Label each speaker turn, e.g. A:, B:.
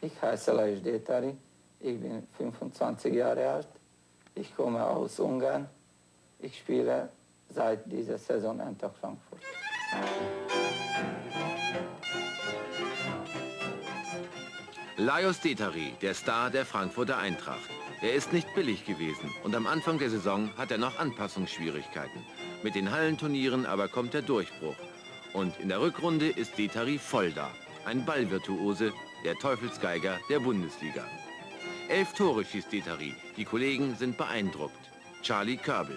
A: Ich heiße Lajos Détari, ich bin 25 Jahre alt, ich komme aus Ungarn, ich spiele seit dieser Saison Eintracht Frankfurt.
B: Lajos Detari, der Star der Frankfurter Eintracht. Er ist nicht billig gewesen und am Anfang der Saison hat er noch Anpassungsschwierigkeiten. Mit den Hallenturnieren aber kommt der Durchbruch. Und in der Rückrunde ist Detari voll da. Ein Ballvirtuose, der Teufelsgeiger der Bundesliga. Elf Tore schießt Detari. Die Kollegen sind beeindruckt. Charlie Körbel.